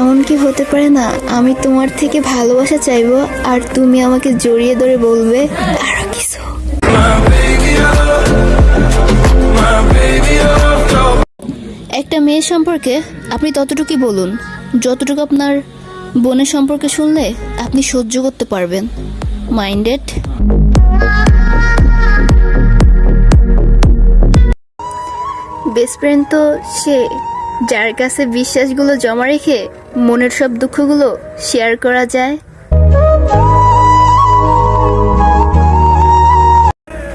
এমন কি হতে পারে না? আমি তোমার থেকে ভালোবাসা চাইব, আর তুমি আমাকে জড়িয়ে ধরে বলবে আরও কিছু। একটা মেয়ে সম্পর্কে আপনি ততটুকুই বলুন। যতটুকু আপনার বোনের সম্পর্কে শুনলে আপনি সহ্য করতে পারবেন। মাইন্ডেড? বেস্ট ফ্রেন্ড তো সে। যার কাছে বিশ্বাসগুলো জমা রেখে মনের সব দুঃখগুলো শেয়ার করা যায়।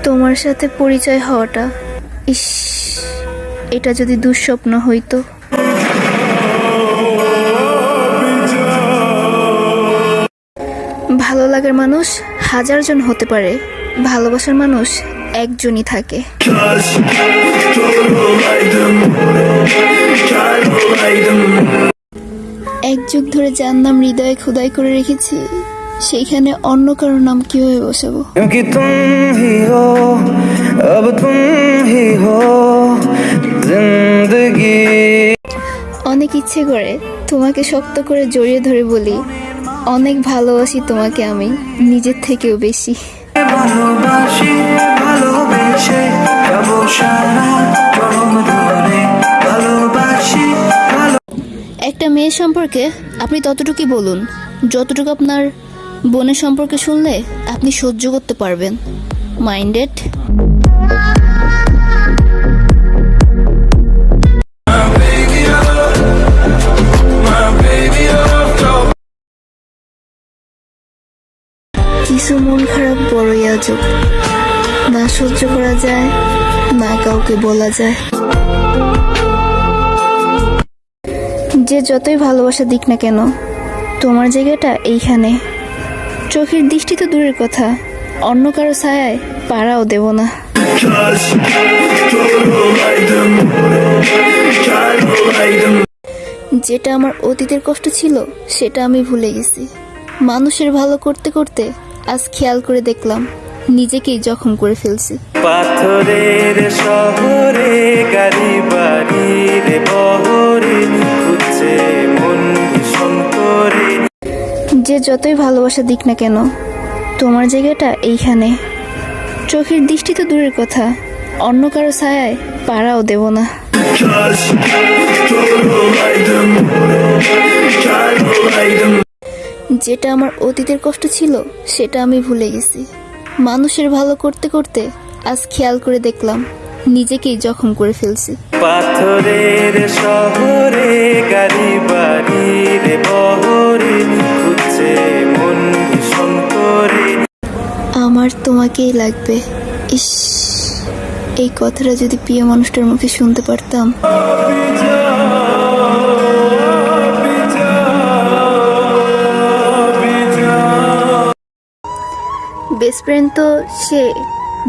তোমার সাথে পরিচয় হওয়াটা, ইস, এটা যদি দুঃস্বপ্ন হইতো। ভালো লাগার মানুষ হাজার জন হতে পারে, ভালোবাসার মানুষ একজনই থাকে। এক যুগ ধরে যার নাম হৃদয়ে খোদাই করে রেখেছি সেইখানে অন্য কারও নাম কীভাবে বসাবো? অনেক ইচ্ছে করে তোমাকে শক্ত করে জড়িয়ে ধরে বলি অনেক ভালোবাসি তোমাকে আমি নিজের থেকেও বেশি। একটা মেয়ে সম্পর্কে আপনি ততটুকু বলুন, যতটুকু আপনার বোনের সম্পর্কে শুনলে আপনি সহ্য করতে পারবেন। মাইন্ডেড? কিছু মন খারাপ বড়ই আজব। না সহ্য করা যায়, না কাউকে বলা যায়। যে যতই ভালোবাসা দিক না কেন, তোমার জায়গাটা এইখানে। চোখের দৃষ্টি তো দূরের কথা, অন্য কারও ছায়ায় পাড়াও দেব না। যেটা আমার অতীতের কষ্ট ছিল, সেটা আমি ভুলে গেছি। মানুষের ভালো করতে করতে আজ খেয়াল করে দেখলাম নিজেকেই জখম করে ফেলছি পাথরের শহরে গাড়ি বাড়ির বহরে খুঁজছে মন করে যে যতই ভালোবাসা দিক না কেন তোমার জায়গাটা এইখানে চোখের দৃষ্টি তো দূরের কথা অন্য কারও ছায়ায় পাড়াও দেব না যেটা আমার অতীতের কষ্ট ছিল সেটা আমি ভুলে গেছি। মানুষের ভালো করতে করতে আজ খেয়াল করে দেখলাম নিজেকেই জখম করে ফেলছি। পাথরের শহরে গাড়ি বহরে খুঁজছে মন ভীষণ করে আমার তোমাকেই লাগবে। ইস এই কথাটা যদি প্রিয় মানুষটার মুখে শুনতে পারতাম। বেস্ট ফ্রেন্ড তো সে,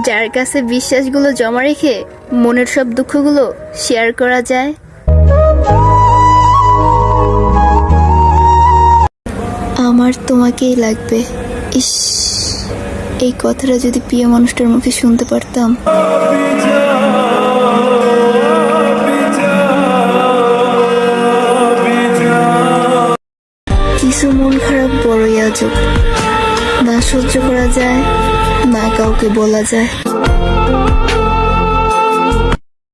যার কাছে বিশ্বাসগুলো জমা রেখে মনের সব দুঃখগুলো শেয়ার করা যায়। আমার তোমাকেই লাগবে। ইস, এই কথাটা যদি প্রিয় মানুষটার মুখে শুনতে পারতাম। কিছু মন খারাপ বড়ই আজব। না সহ্য করা যায় না কাউকে বলা যায়।